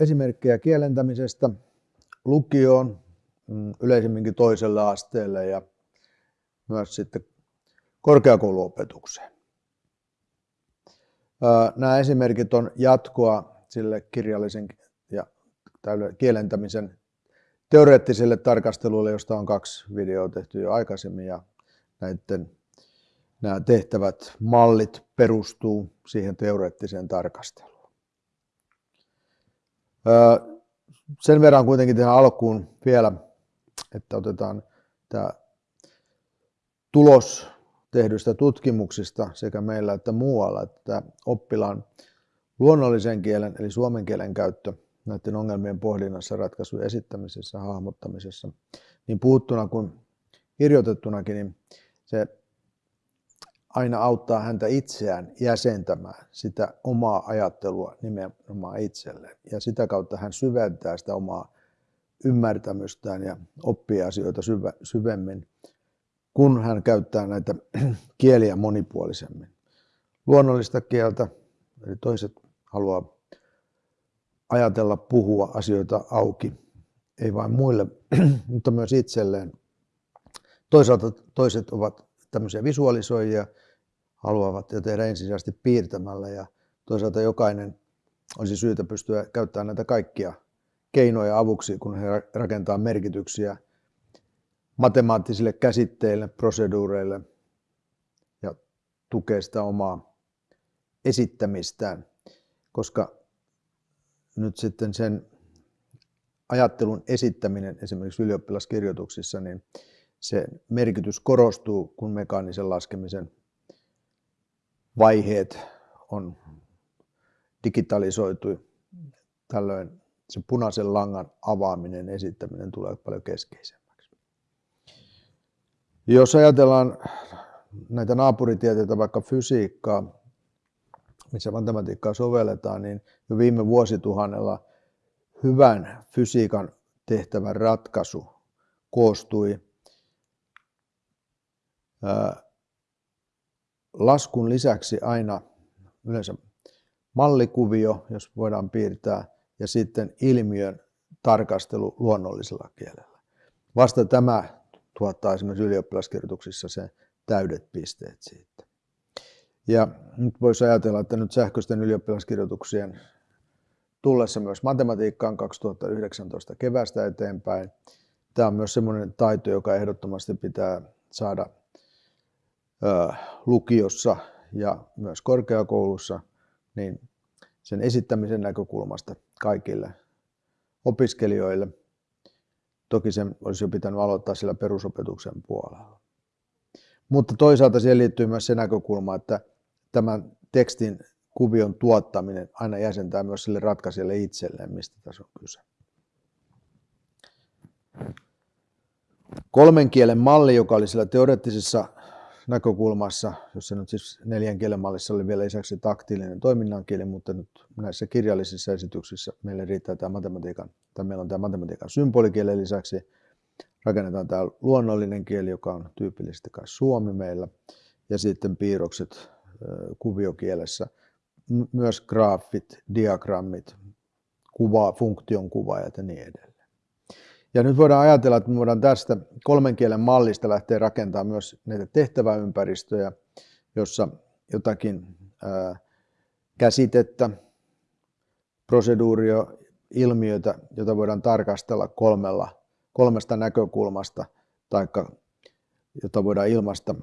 esimerkkejä kielentämisestä lukioon, mm, yleisemminkin toiselle asteelle ja myös sitten korkeakouluopetukseen. Nämä esimerkit on jatkoa sille kirjallisen ja kielentämisen teoreettiselle tarkastelulle, josta on kaksi videoa tehty jo aikaisemmin ja näiden nämä tehtävät mallit perustuu siihen teoreettiseen tarkasteluun. Sen verran kuitenkin tähän alkuun vielä, että otetaan tämä tulos tehdyistä tutkimuksista sekä meillä että muualla, että oppilaan luonnollisen kielen eli suomen kielen käyttö näiden ongelmien pohdinnassa, ratkaisujen esittämisessä, hahmottamisessa, niin puhuttuna kuin kirjoitettunakin, niin se aina auttaa häntä itseään jäsentämään sitä omaa ajattelua nimenomaan itselleen. Ja sitä kautta hän syventää sitä omaa ymmärtämystään ja oppii asioita syvä, syvemmin, kun hän käyttää näitä kieliä monipuolisemmin. Luonnollista kieltä, eli toiset haluaa ajatella, puhua asioita auki, ei vain muille, mutta myös itselleen. Toisaalta toiset ovat tämmöisiä visualisoijia, haluavat ja tehdä ensisijaisesti piirtämällä. Ja toisaalta jokainen olisi syytä pystyä käyttämään näitä kaikkia keinoja avuksi, kun he rakentaa merkityksiä matemaattisille käsitteille, proseduureille ja tukee sitä omaa esittämistään, koska nyt sitten sen ajattelun esittäminen esimerkiksi ylioppilaskirjoituksissa, niin se merkitys korostuu, kun mekaanisen laskemisen vaiheet on digitalisoitu. Tällöin se punaisen langan avaaminen, esittäminen tulee paljon keskeisemmäksi. Jos ajatellaan näitä naapuritieteitä, vaikka fysiikkaa, missä matematiikkaa sovelletaan, niin jo viime vuosituhannella hyvän fysiikan tehtävän ratkaisu koostui laskun lisäksi aina yleensä mallikuvio, jos voidaan piirtää, ja sitten ilmiön tarkastelu luonnollisella kielellä. Vasta tämä tuottaa esimerkiksi ylioppilaskirjoituksissa se täydet pisteet siitä. Ja nyt voisi ajatella, että nyt sähköisten ylioppilaskirjoituksien tullessa myös matematiikkaan 2019 kevästä eteenpäin. Tämä on myös sellainen taito, joka ehdottomasti pitää saada lukiossa ja myös korkeakoulussa, niin sen esittämisen näkökulmasta kaikille opiskelijoille. Toki sen olisi jo pitänyt aloittaa sillä perusopetuksen puolella. Mutta toisaalta siihen liittyy myös se näkökulma, että tämän tekstin kuvion tuottaminen aina jäsentää myös sille ratkaisijalle itselleen, mistä tässä on kyse. Kolmen kielen malli, joka oli siellä teoreettisessa näkökulmassa, jossa nyt siis neljän kielen mallissa oli vielä lisäksi taktiilinen toiminnan kieli, mutta nyt näissä kirjallisissa esityksissä meille riittää tämä matematiikan, tai meillä on tämä matematiikan symbolikielen lisäksi. Rakennetaan tämä luonnollinen kieli, joka on tyypillisesti kai suomi meillä, ja sitten piirrokset kuviokielessä, myös graafit, diagrammit, kuva, funktion kuvaajat ja niin edelleen. Ja nyt voidaan ajatella, että me voidaan tästä kolmen kielen mallista lähteä rakentamaan myös näitä tehtäväympäristöjä, jossa jotakin ää, käsitettä, proseduuria, ilmiötä, jota voidaan tarkastella kolmella, kolmesta näkökulmasta, tai jota voidaan ilmaista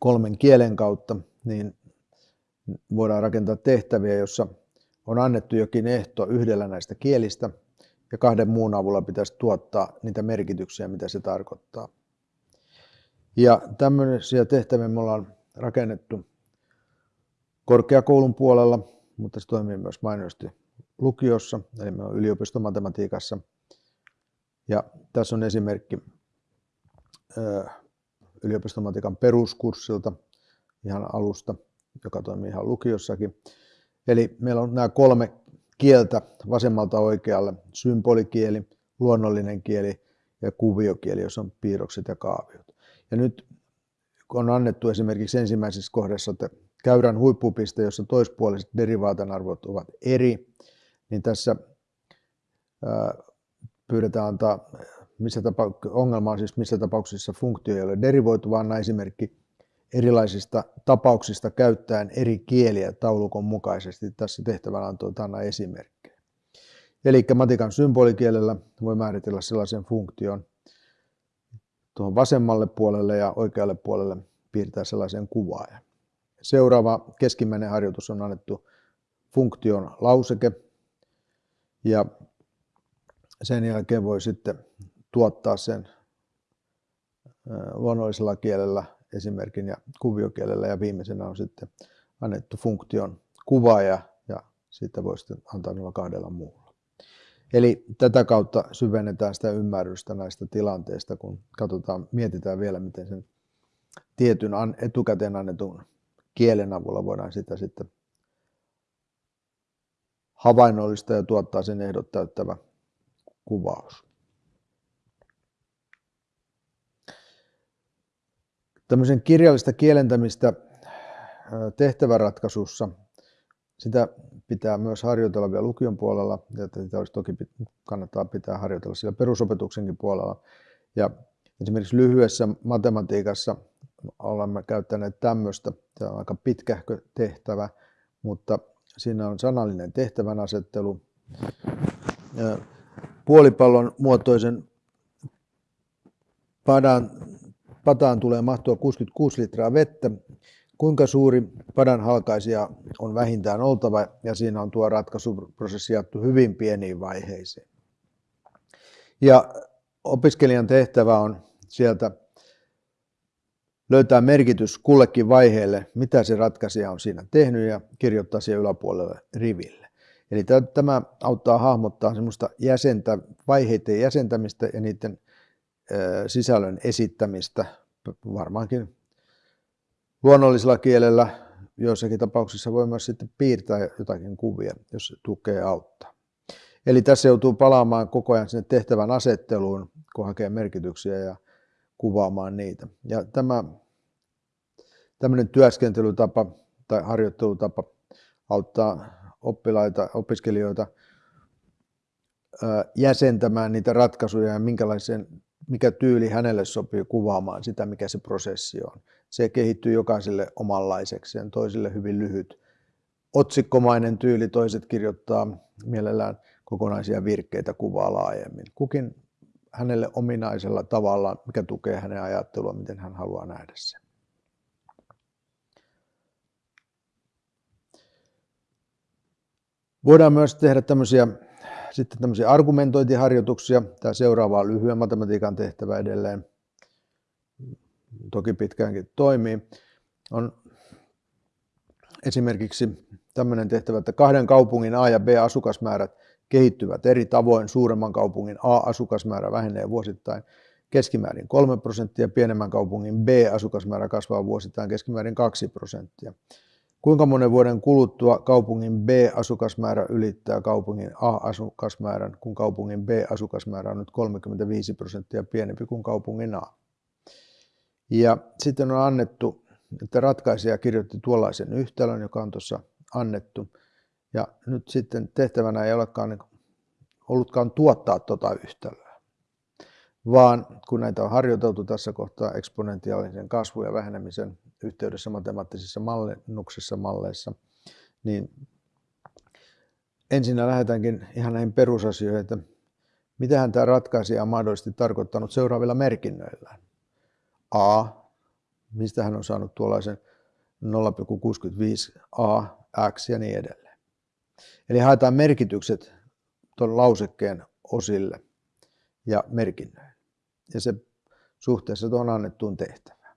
kolmen kielen kautta, niin voidaan rakentaa tehtäviä, jossa on annettu jokin ehto yhdellä näistä kielistä, ja kahden muun avulla pitäisi tuottaa niitä merkityksiä, mitä se tarkoittaa. Ja tämmöisiä tehtäviä me ollaan rakennettu korkeakoulun puolella, mutta se toimii myös mainiosti lukiossa, eli me on yliopistomatematiikassa. Ja tässä on esimerkki yliopistomatiikan peruskurssilta ihan alusta, joka toimii ihan lukiossakin. Eli meillä on nämä kolme kieltä vasemmalta oikealle, symbolikieli, luonnollinen kieli ja kuviokieli, jossa on piirrokset ja kaaviot. Ja nyt on annettu esimerkiksi ensimmäisessä kohdassa, että käyrän huippupiste, jossa toispuoliset derivaatan arvot ovat eri, niin tässä pyydetään antaa, missä tapa, ongelma on siis missä tapauksissa funktio ei ole derivoitu, vaan esimerkki erilaisista tapauksista käyttäen eri kieliä taulukon mukaisesti. Tässä tehtävänä on anna esimerkkejä. Eli matikan symbolikielellä voi määritellä sellaisen funktion tuohon vasemmalle puolelle ja oikealle puolelle piirtää sellaisen kuvaajan. Seuraava keskimmäinen harjoitus on annettu funktion lauseke ja sen jälkeen voi sitten tuottaa sen luonnollisella kielellä esimerkin ja kuviokielellä ja viimeisenä on sitten annettu funktion kuvaaja ja sitten voi sitten antaa noilla kahdella muulla. Eli tätä kautta syvennetään sitä ymmärrystä näistä tilanteista, kun katsotaan, mietitään vielä, miten sen tietyn etukäteen annetun kielen avulla voidaan sitä sitten havainnollista ja tuottaa sen ehdot täyttävä kuvaus. Tämmöisen kirjallista kielentämistä tehtäväratkaisussa, sitä pitää myös harjoitella vielä lukion puolella, ja sitä olisi toki kannattaa pitää harjoitella siellä perusopetuksenkin puolella. Ja esimerkiksi lyhyessä matematiikassa olemme käyttäneet tämmöistä, tämä on aika pitkähkö tehtävä, mutta siinä on sanallinen tehtävän asettelu. Puolipallon muotoisen padan, pataan tulee mahtua 66 litraa vettä. Kuinka suuri padan halkaisija on vähintään oltava ja siinä on tuo ratkaisuprosessi jaettu hyvin pieniin vaiheisiin. Ja opiskelijan tehtävä on sieltä löytää merkitys kullekin vaiheelle, mitä se ratkaisija on siinä tehnyt ja kirjoittaa siihen yläpuolelle riville. Eli tämä auttaa hahmottaa semmoista jäsentä, vaiheiden jäsentämistä ja niiden sisällön esittämistä varmaankin luonnollisella kielellä. Joissakin tapauksissa voi myös sitten piirtää jotakin kuvia, jos tukee auttaa. Eli tässä joutuu palaamaan koko ajan sinne tehtävän asetteluun, kun hakee merkityksiä ja kuvaamaan niitä. Ja tämä tämmöinen työskentelytapa tai harjoittelutapa auttaa oppilaita, opiskelijoita jäsentämään niitä ratkaisuja ja minkälaisen, mikä tyyli hänelle sopii kuvaamaan sitä, mikä se prosessi on. Se kehittyy jokaiselle omanlaisekseen, toisille hyvin lyhyt otsikkomainen tyyli, toiset kirjoittaa mielellään kokonaisia virkkeitä kuvaa laajemmin. Kukin hänelle ominaisella tavalla, mikä tukee hänen ajattelua, miten hän haluaa nähdä sen. Voidaan myös tehdä tämmöisiä, sitten tämmöisiä argumentointiharjoituksia. Tämä seuraava on lyhyen matematiikan tehtävä edelleen. Toki pitkäänkin toimii. On esimerkiksi tämmöinen tehtävä, että kahden kaupungin A ja B asukasmäärät kehittyvät eri tavoin. Suuremman kaupungin A-asukasmäärä vähenee vuosittain keskimäärin 3 prosenttia, pienemmän kaupungin B-asukasmäärä kasvaa vuosittain keskimäärin 2 prosenttia. Kuinka monen vuoden kuluttua kaupungin B-asukasmäärä ylittää kaupungin A-asukasmäärän, kun kaupungin B-asukasmäärä on nyt 35 prosenttia pienempi kuin kaupungin A? Ja sitten on annettu, että ratkaisija kirjoitti tuollaisen yhtälön, joka on tuossa annettu. Ja nyt sitten tehtävänä ei olekaan niin ollutkaan tuottaa tuota yhtälöä, vaan kun näitä on harjoiteltu tässä kohtaa eksponentiaalisen kasvun ja vähenemisen yhteydessä matemaattisissa mallennuksissa malleissa, niin ensin lähdetäänkin ihan näihin perusasioihin, että mitähän tämä ratkaisija on mahdollisesti tarkoittanut seuraavilla merkinnöillä. A, mistä hän on saanut tuollaisen 0,65 A, X ja niin edelleen. Eli haetaan merkitykset tuon lausekkeen osille ja merkinnöille. Ja se suhteessa tuohon annettuun tehtävään.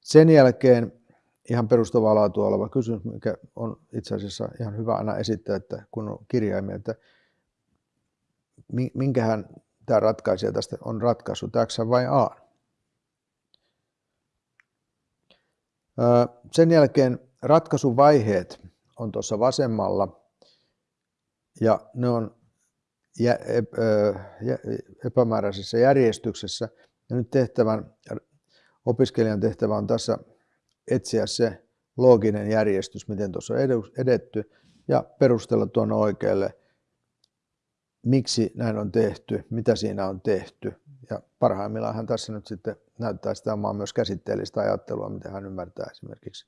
Sen jälkeen ihan perustavaa laatua oleva kysymys, mikä on itse asiassa ihan hyvä aina esittää, että kun on kirjaimia, että minkähän tämä ratkaisija tästä on ratkaisu, X vai A. Sen jälkeen ratkaisuvaiheet on tuossa vasemmalla ja ne on epämääräisessä järjestyksessä. Ja nyt tehtävän Opiskelijan tehtävä on tässä etsiä se looginen järjestys, miten tuossa on edetty, ja perustella tuonne oikealle miksi näin on tehty, mitä siinä on tehty. Ja parhaimmillaan hän tässä nyt sitten näyttää sitä omaa myös käsitteellistä ajattelua, miten hän ymmärtää esimerkiksi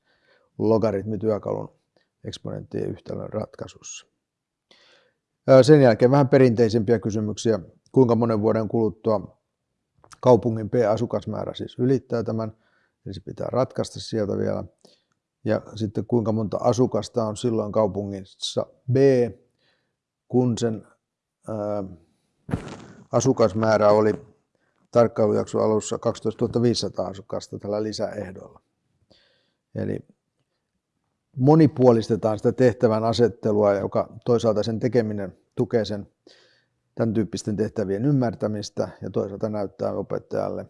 logaritmityökalun eksponenttien yhtälön ratkaisussa. Sen jälkeen vähän perinteisempiä kysymyksiä. Kuinka monen vuoden kuluttua kaupungin P-asukasmäärä siis ylittää tämän, eli se pitää ratkaista sieltä vielä. Ja sitten kuinka monta asukasta on silloin kaupungissa B, kun sen ää, asukasmäärä oli tarkkailujakson alussa 12 500 asukasta tällä lisäehdolla. Eli monipuolistetaan sitä tehtävän asettelua, joka toisaalta sen tekeminen tukee sen tämän tyyppisten tehtävien ymmärtämistä ja toisaalta näyttää opettajalle,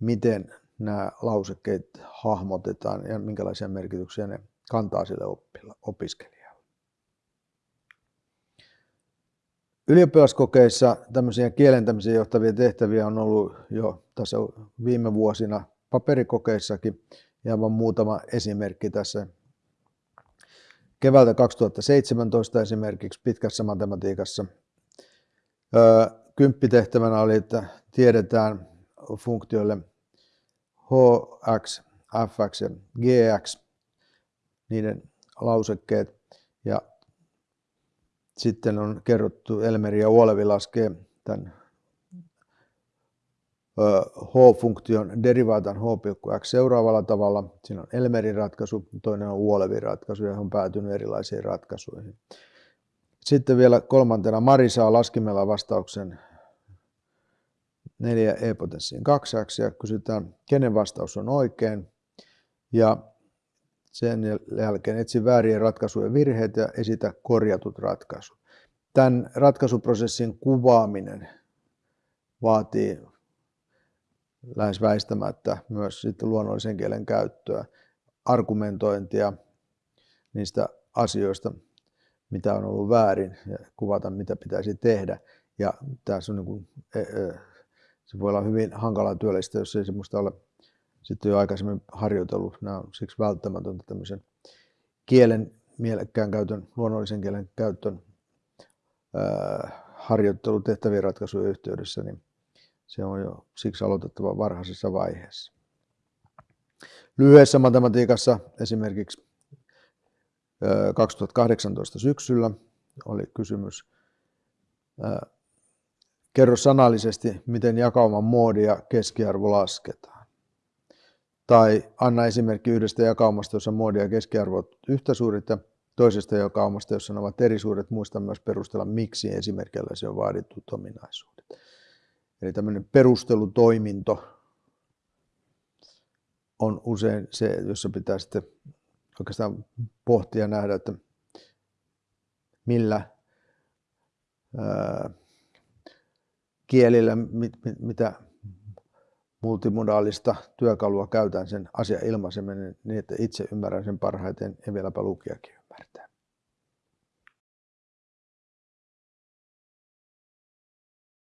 miten nämä lausekkeet hahmotetaan ja minkälaisia merkityksiä ne kantaa sille opiskelijalle. Ylioppilaskokeissa tämmöisiä kielentämiseen johtavia tehtäviä on ollut jo tässä viime vuosina paperikokeissakin ja vain muutama esimerkki tässä. Keväältä 2017 esimerkiksi pitkässä matematiikassa kymppitehtävänä oli, että tiedetään funktioille hx, fx ja gx, niiden lausekkeet. Ja sitten on kerrottu, Elmeri ja Uolevi laskee tämän h-funktion derivaatan h,x seuraavalla tavalla. Siinä on Elmerin ratkaisu, toinen on Uolevin ratkaisu ja on päätynyt erilaisiin ratkaisuihin. Sitten vielä kolmantena Mari saa laskimella vastauksen 4 e-potenssiin 2 ja kysytään, kenen vastaus on oikein. Ja sen jälkeen etsi väärien ratkaisujen virheet ja esitä korjatut ratkaisut. Tämän ratkaisuprosessin kuvaaminen vaatii lähes väistämättä myös sitten luonnollisen kielen käyttöä, argumentointia niistä asioista, mitä on ollut väärin ja kuvata, mitä pitäisi tehdä. Ja tässä on niin kuin, e, e, se voi olla hyvin hankala työllistä, jos ei semmoista ole sitten jo aikaisemmin harjoitellut. Nämä on siksi välttämätöntä tämmöisen kielen mielekkään käytön, luonnollisen kielen käytön harjoittelu tehtävien ratkaisujen yhteydessä, niin se on jo siksi aloitettava varhaisessa vaiheessa. Lyhyessä matematiikassa esimerkiksi 2018 syksyllä oli kysymys. Kerro sanallisesti, miten jakauman moodi ja keskiarvo lasketaan. Tai anna esimerkki yhdestä jakaumasta, jossa moodi ja keskiarvo ovat yhtä suurit ja toisesta jakaumasta, jossa ne ovat eri suuret. Muista myös perustella, miksi esimerkillä se on vaadittu ominaisuudet. Eli tämmöinen perustelutoiminto on usein se, jossa pitää sitten oikeastaan pohtia ja nähdä, että millä ää, kielillä, mit, mit, mitä multimodaalista työkalua käytän sen asian ilmaiseminen niin, että itse ymmärrän sen parhaiten ja vieläpä lukijakin ymmärtää.